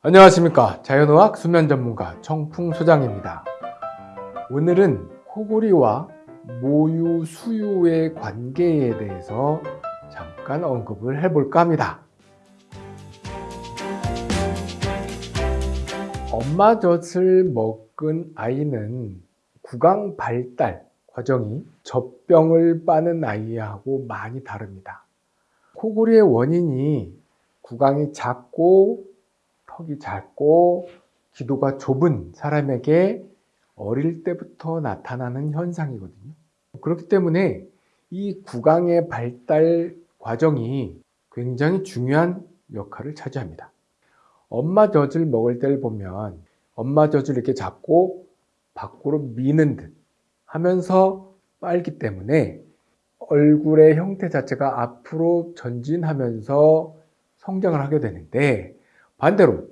안녕하십니까. 자연의학 수면 전문가 청풍 소장입니다. 오늘은 코골이와 모유 수유의 관계에 대해서 잠깐 언급을 해볼까 합니다. 엄마 젖을 먹은 아이는 구강 발달 과정이 젖병을 빠는 아이하고 많이 다릅니다. 코골이의 원인이 구강이 작고 턱이 작고 기도가 좁은 사람에게 어릴 때부터 나타나는 현상이거든요. 그렇기 때문에 이 구강의 발달 과정이 굉장히 중요한 역할을 차지합니다. 엄마 젖을 먹을 때를 보면 엄마 젖을 이렇게 잡고 밖으로 미는 듯 하면서 빨기 때문에 얼굴의 형태 자체가 앞으로 전진하면서 성장을 하게 되는데 반대로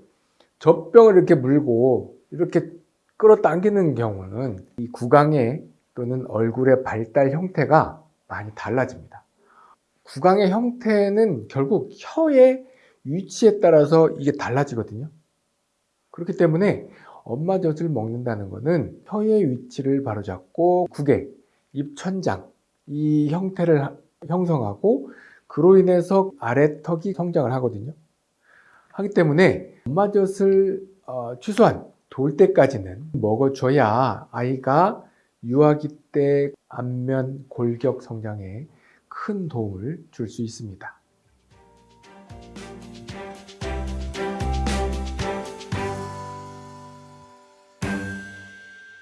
젖병을 이렇게 물고 이렇게 끌어당기는 경우는 이 구강의 또는 얼굴의 발달 형태가 많이 달라집니다. 구강의 형태는 결국 혀의 위치에 따라서 이게 달라지거든요. 그렇기 때문에 엄마 젖을 먹는다는 것은 혀의 위치를 바로잡고 구개, 입천장 이 형태를 형성하고 그로 인해서 아래턱이 성장을 하거든요. 하기 때문에 엄마젖을 어, 취소한 돌 때까지는 먹어줘야 아이가 유아기 때 안면 골격 성장에 큰 도움을 줄 수 있습니다.